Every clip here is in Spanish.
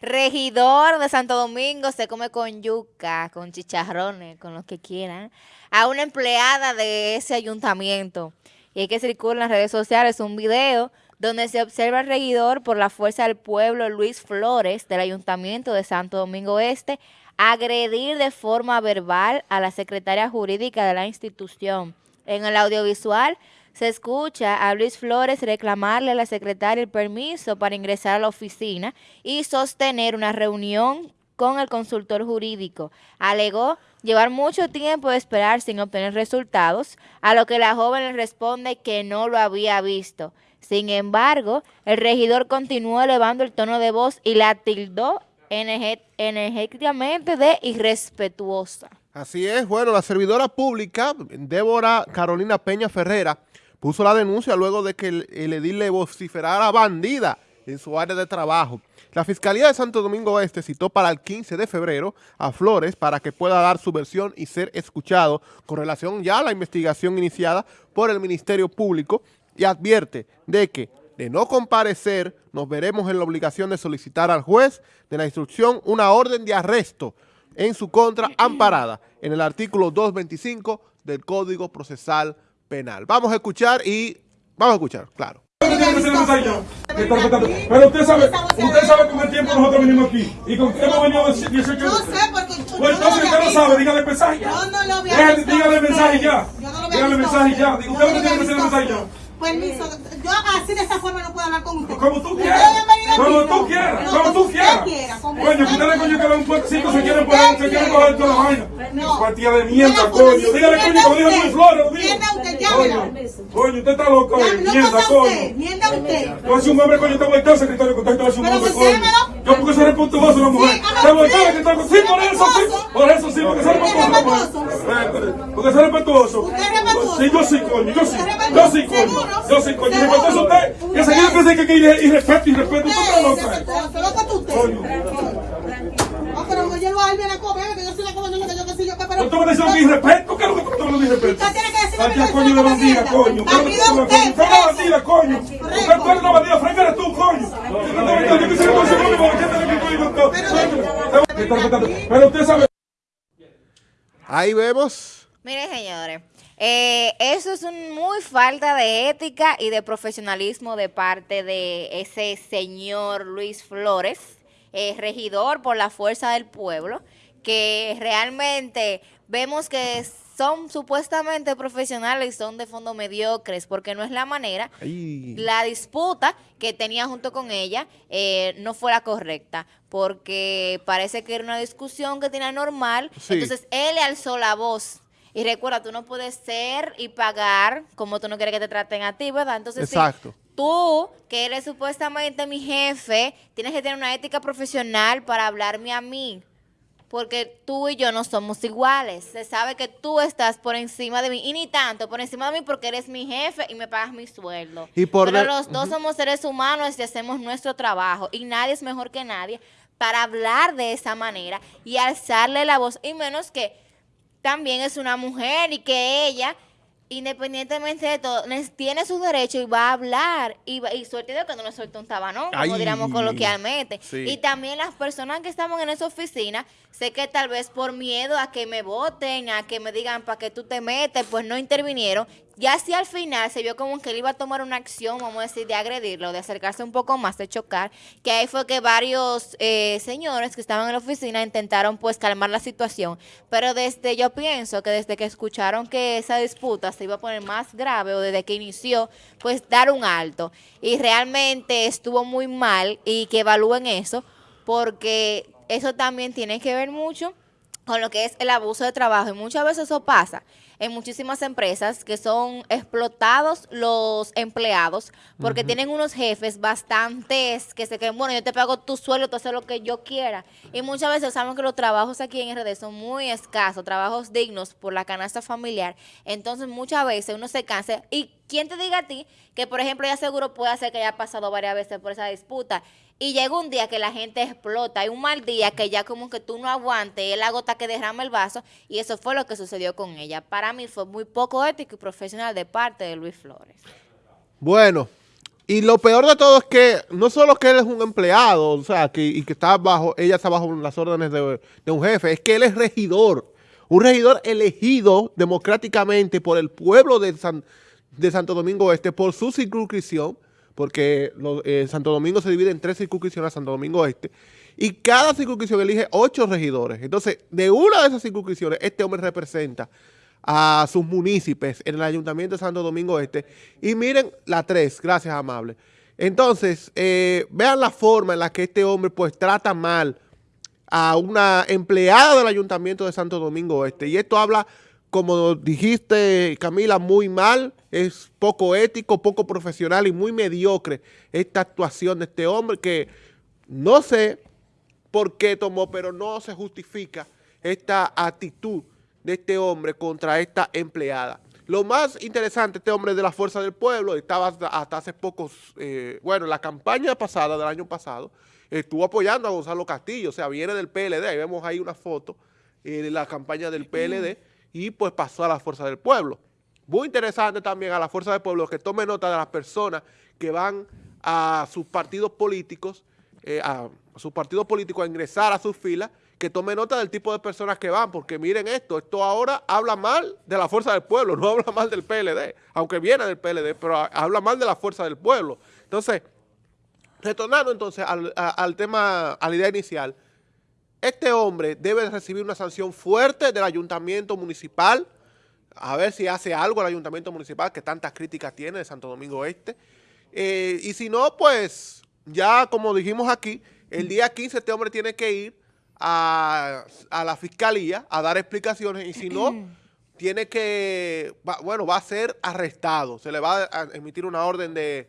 regidor de Santo Domingo se come con yuca, con chicharrones, con lo que quieran, a una empleada de ese ayuntamiento. Y hay que circular en las redes sociales un video donde se observa al regidor por la Fuerza del Pueblo, Luis Flores, del Ayuntamiento de Santo Domingo Este, agredir de forma verbal a la secretaria jurídica de la institución. En el audiovisual se escucha a Luis Flores reclamarle a la secretaria el permiso para ingresar a la oficina y sostener una reunión con el consultor jurídico. Alegó llevar mucho tiempo de esperar sin obtener resultados, a lo que la joven le responde que no lo había visto. Sin embargo, el regidor continuó elevando el tono de voz y la tildó energéticamente de irrespetuosa. Así es, bueno, la servidora pública, Débora Carolina Peña Ferrera, puso la denuncia luego de que el, el edil le vociferara bandida en su área de trabajo. La Fiscalía de Santo Domingo Este citó para el 15 de febrero a Flores para que pueda dar su versión y ser escuchado con relación ya a la investigación iniciada por el Ministerio Público y advierte de que de no comparecer nos veremos en la obligación de solicitar al juez de la instrucción una orden de arresto en su contra amparada en el artículo 225 del Código Procesal Penal. Vamos a escuchar y vamos a escuchar, claro. Pero usted sabe, usted sabe con el tiempo nosotros venimos aquí. ¿Y con qué hemos venido 18 No sé, porque Pues entonces usted no sabe, dígale el mensaje ya. Yo no lo había Dígale, visto dígale mensaje ya. Dígale mensaje ya. usted. No tiene que hacer el mensaje ya. Permiso, yo así de esta forma no puedo hablar con usted. Como tú quieras, como tú quieras, como tú quieras. Coño, ustedes coño que dan un puertecito, se quieren poner, se quieren coger toda la vaina. Partida de mierda, coño. Dígale coño, como dijo. Luis Flores, usted, llámela. Coño, usted está loco, Mierda, coño. mienta usted. Yo soy un hombre, coño, te voy a estar secretario, a hacer un hombre, coño. Yo porque soy respetuoso una mujer. Te voy a estar secretario. Sí, por eso sí. Por eso sí, porque soy respetuoso Porque soy respetuoso. Usted es respetuoso. Sí, yo sí, coño, yo sí. Usted es Yo sí, coño. Yo sí, coño. Respetuoso usted. Que Usted- pensé que que irre- irrespeto, irrespeto. Usted está loca. Loco tú usted. Coño. No, pero yo lo algo a la comer, que yo soy la que yo que soy yo, que pero... ¿Tú me diciendo que irrespeto? ¿Qué es lo que tú estás hablando de irrespeto? Usted tiene que decirme Vaya, que coño de bandida, coño. ¿Qué es lo que tú usted, Usted es una bandida, coño. Usted tú eres una bandida, Frank eres tú, coño. Yo quisiera conocer a mi mamá, ¿qué te y? Me está respetando. Pero usted sabe... Ahí vemos. Mire, señores, eh, eso es un muy falta de ética y de profesionalismo de parte de ese señor Luis Flores, eh, regidor por la fuerza del pueblo, que realmente vemos que son supuestamente profesionales y son de fondo mediocres, porque no es la manera la disputa que tenía junto con ella eh, no fue la correcta, porque parece que era una discusión que tenía normal, Sí. entonces él le alzó la voz. Y recuerda, tú no puedes ser y pagar como tú no quieres que te traten a ti, ¿verdad? Entonces, sí, Exacto. tú, que eres supuestamente mi jefe, tienes que tener una ética profesional para hablarme a mí. Porque tú y yo no somos iguales. Se sabe que tú estás por encima de mí. Y ni tanto por encima de mí porque eres mi jefe y me pagas mi sueldo. Y por Pero los dos somos seres humanos y hacemos nuestro trabajo. Y nadie es mejor que nadie para hablar de esa manera y alzarle la voz. Y menos que también es una mujer y que ella, independientemente de todo, tiene su derecho y va a hablar. Y, va- y suerte de que no le suelta un tabanón, como Ay. diríamos coloquialmente. Sí. Y también las personas que estaban en esa oficina, sé que tal vez por miedo a que me voten, a que me digan para que tú te metes, pues no intervinieron. Ya si al final se vio como que él iba a tomar una acción, vamos a decir, de agredirlo, de acercarse un poco más, de chocar, que ahí fue que varios eh, señores que estaban en la oficina intentaron pues calmar la situación. Pero desde, yo pienso que desde que escucharon que esa disputa se iba a poner más grave o desde que inició, pues dar un alto. Y realmente estuvo muy mal y que evalúen eso, porque eso también tiene que ver mucho con lo que es el abuso de trabajo. Y muchas veces eso pasa en muchísimas empresas que son explotados los empleados porque tienen unos jefes bastantes que se creen, bueno, yo te pago tu sueldo, tú haces lo que yo quiera. Y muchas veces sabemos que los trabajos aquí en RD son muy escasos, trabajos dignos por la canasta familiar. Entonces muchas veces uno se cansa. ¿Y quién te diga a ti que, por ejemplo, ya seguro puede ser que haya pasado varias veces por esa disputa? Y llega un día que la gente explota, hay un mal día que ya como que tú no aguantes, él agota que derrama el vaso y eso fue lo que sucedió con ella. Para mí fue muy poco ético y profesional de parte de Luis Flores. Bueno, Y lo peor de todo es que no solo que él es un empleado, o sea, que, y que está bajo, ella está bajo las órdenes de, de un jefe, es que él es regidor. Un regidor elegido democráticamente por el pueblo de, San- de Santo Domingo Este, por su circunscripción, porque eh, Santo Domingo se divide en tres circunscripciones, Santo Domingo Este, y cada circunscripción elige ocho regidores. Entonces, de una de esas circunscripciones, este hombre representa a sus municipios en el Ayuntamiento de Santo Domingo Este. Y miren la tres, gracias, amable. Entonces, eh, vean la forma en la que este hombre pues trata mal a una empleada del Ayuntamiento de Santo Domingo Este. Y esto habla, como dijiste, Camila, muy mal, es poco ético, poco profesional y muy mediocre esta actuación de este hombre que no sé por qué tomó, pero no se justifica esta actitud de este hombre contra esta empleada. Lo más interesante, este hombre de la Fuerza del Pueblo, estaba hasta, hace pocos, eh, bueno, la campaña pasada, del año pasado, estuvo apoyando a Gonzalo Castillo, o sea, viene del PLD, ahí vemos ahí una foto eh, de la campaña del PLD, y pues pasó a la Fuerza del Pueblo. Muy interesante también a la Fuerza del Pueblo que tome nota de las personas que van a sus partidos políticos, eh, a sus partidos políticos a ingresar a sus filas, que tome nota del tipo de personas que van, porque miren esto, esto ahora habla mal de la Fuerza del Pueblo, no habla mal del PLD, aunque viene del PLD, pero habla mal de la Fuerza del Pueblo. Entonces, retornando entonces al, al tema, a la idea inicial, este hombre debe recibir una sanción fuerte del ayuntamiento municipal, a ver si hace algo el ayuntamiento municipal, que tantas críticas tiene de Santo Domingo Este. Eh, y si no, pues ya como dijimos aquí, el día 15 este hombre tiene que ir a, a la fiscalía a dar explicaciones y si no, tiene que, va- bueno, va a ser arrestado. Se le va a emitir una orden de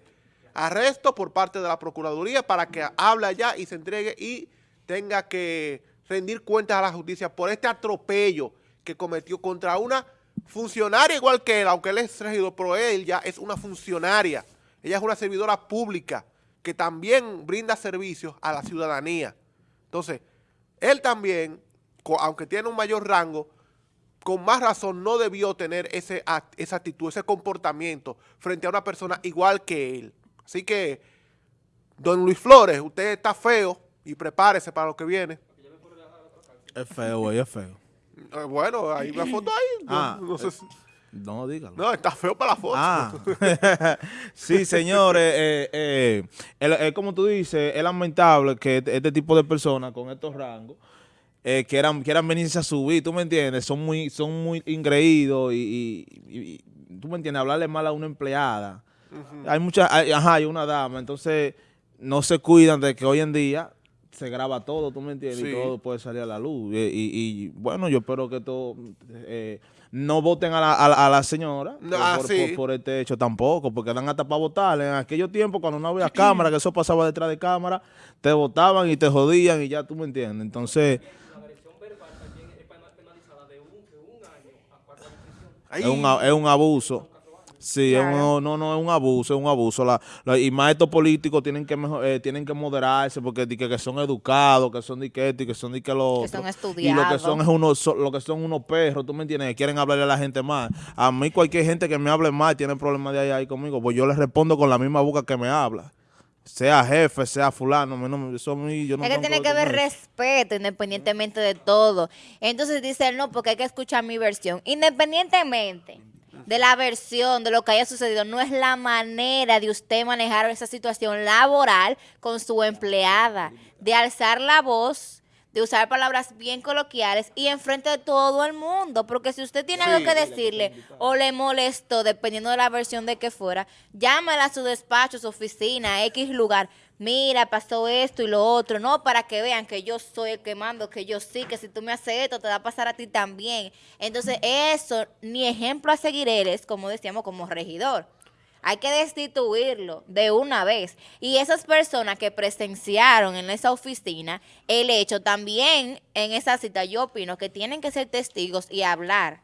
arresto por parte de la Procuraduría para que hable allá y se entregue y tenga que rendir cuentas a la justicia por este atropello que cometió contra una funcionaria igual que él, aunque él es regidor, pero él ya es una funcionaria. Ella es una servidora pública que también brinda servicios a la ciudadanía. Entonces, él también, aunque tiene un mayor rango, con más razón no debió tener ese esa actitud, ese comportamiento frente a una persona igual que él. Así que, don Luis Flores, usted está feo y prepárese para lo que viene. Es feo, güey, es feo. Eh, bueno, hay una foto ahí. No, Ah, no sé si- No, dígalo. no, está feo para la foto. Ah, sí, señores, eh, eh, el- eh, como tú dices, es lamentable que este, este tipo de personas con estos rangos eh, quieran, quieran venirse a subir, ¿tú me entiendes? Son muy, son muy ingreídos y, y- y- y, ¿tú me entiendes? Hablarle mal a una empleada. Hay muchas, hay- ajá, hay una dama, entonces no se cuidan de que hoy en día se graba todo, ¿tú me entiendes? Sí. Y todo puede salir a la luz. Y, y- y, bueno, yo espero que todo, eh, no voten a la, a la- a la señora No, por, ah, por- sí. por- por este hecho tampoco, porque dan hasta para votar. En aquellos tiempos, cuando no había cámara, que eso pasaba detrás de cámara, te votaban y te jodían y ya tú me entiendes. Entonces, es un, a- es un abuso. Sí, es un- Claro. no, no, es un abuso, es un abuso. La- la- y más estos políticos tienen que mejo- eh, tienen que moderarse porque di que, que son educados, que son de que esto y que son de que Que son otro. Y lo que estudiados. son es unos, so- lo que son unos perros, ¿tú me entiendes? Que quieren hablarle a la gente mal. A mí cualquier gente que me hable mal tiene problemas de ahí, ahí conmigo, pues yo les respondo con la misma boca que me habla. Sea jefe, sea fulano, a mí no me- eso a mí, yo no Es que tiene que haber respeto independientemente de todo. Entonces dice él, no, porque hay que escuchar mi versión. Independientemente de la versión, de lo que haya sucedido, no es la manera de usted manejar esa situación laboral con su empleada, de alzar la voz, de usar palabras bien coloquiales y enfrente de todo el mundo. Porque si usted tiene algo que decirle o le molestó, dependiendo de la versión de que fuera, llámala a su despacho, su oficina, a X lugar. Mira, pasó esto y lo otro. No, para que vean que yo soy el que mando, que yo sí, que si tú me haces esto, te va a pasar a ti también. Entonces, eso ni ejemplo a seguir eres, como decíamos, como regidor. Hay que destituirlo de una vez. Y esas personas que presenciaron en esa oficina el hecho también en esa cita, yo opino que tienen que ser testigos y hablar.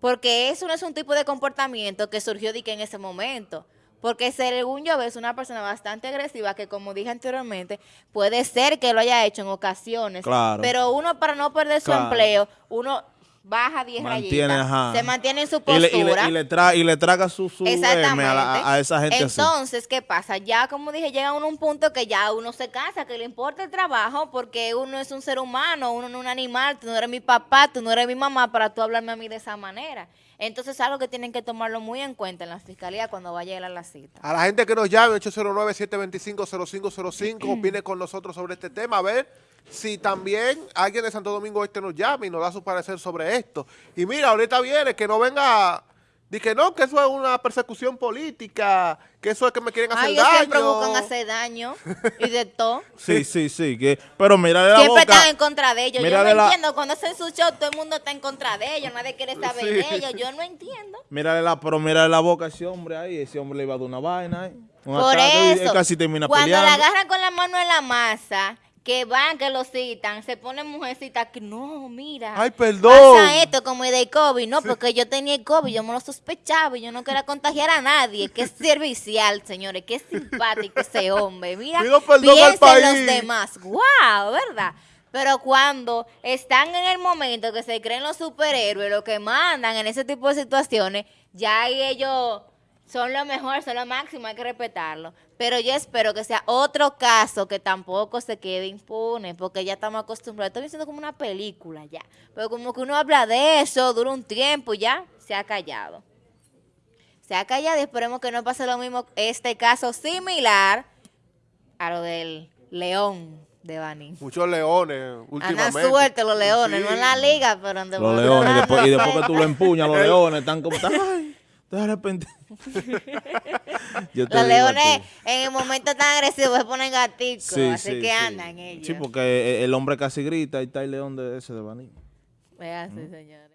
Porque eso no es un tipo de comportamiento que surgió de que en ese momento. Porque según yo es una persona bastante agresiva que, como dije anteriormente, puede ser que lo haya hecho en ocasiones. Claro. Pero uno, para no perder su Claro. empleo, uno baja 10 Mantiene, rayitas. ajá. Se mantiene en su Y postura. le, y le- y le tra- y le traga su, su M a, la- a esa gente así. Entonces, ¿qué pasa? Ya, como dije, llega uno a un punto que ya uno se cansa, que le importa el trabajo, porque uno es un ser humano, uno no es un animal, tú no eres mi papá, tú no eres mi mamá para tú hablarme a mí de esa manera. Entonces, es algo que tienen que tomarlo muy en cuenta en la fiscalía cuando vaya a ir a la cita. A la gente que nos llame, 809-725-0505, opine con nosotros sobre este tema, a ver si también alguien de Santo Domingo Este nos llama y nos da su parecer sobre esto. Y mira, ahorita viene, que no venga, di que no, que eso es una persecución política, que eso es que me quieren hacer Ay, daño. siempre buscan hacer daño y de todo. Sí, sí, sí. Que, pero mírale la Siempre boca. están en contra de ellos. Yo Mírale no la- entiendo. Cuando hacen su show, todo el mundo está en contra de ellos. Nadie quiere saber Sí. de ellos. Yo no entiendo. Mírale la, pero mírale la boca a ese hombre ahí. Ese hombre le iba a dar una vaina ahí. Por ataque y él eso, casi termina cuando peleando. la agarran con la mano en la masa, que van, que lo citan, se ponen mujercitas que no, mira. Ay, perdón. Pasa esto como el de COVID, no, porque yo tenía el COVID, yo me lo sospechaba y yo no quería contagiar a nadie. Qué servicial, señores, qué simpático ese hombre. Mira, Pido perdón al país. los demás. ¡Wow! ¿Verdad? Pero cuando están en el momento que se creen los superhéroes, lo que mandan en ese tipo de situaciones, ya ahí ellos son lo mejor, son lo máximo, hay que respetarlo. Pero yo espero que sea otro caso que tampoco se quede impune, porque ya estamos acostumbrados. Estoy diciendo como una película ya. Pero como que uno habla de eso, dura un tiempo y ya se ha callado. Se ha callado y esperemos que no pase lo mismo, este caso similar a lo del león de Bani. Muchos leones últimamente. Andan sueltos los leones, Sí. no en la liga, pero en Los leones. Y después, y después que tú lo empuñas, los leones están como... Ay, de repente... Yo te Los leones en el momento tan agresivo se ponen gaticos, Sí, así sí, que sí. andan ellos. Sí, porque el hombre casi grita y está el león de ese de Baní. Es así, señores.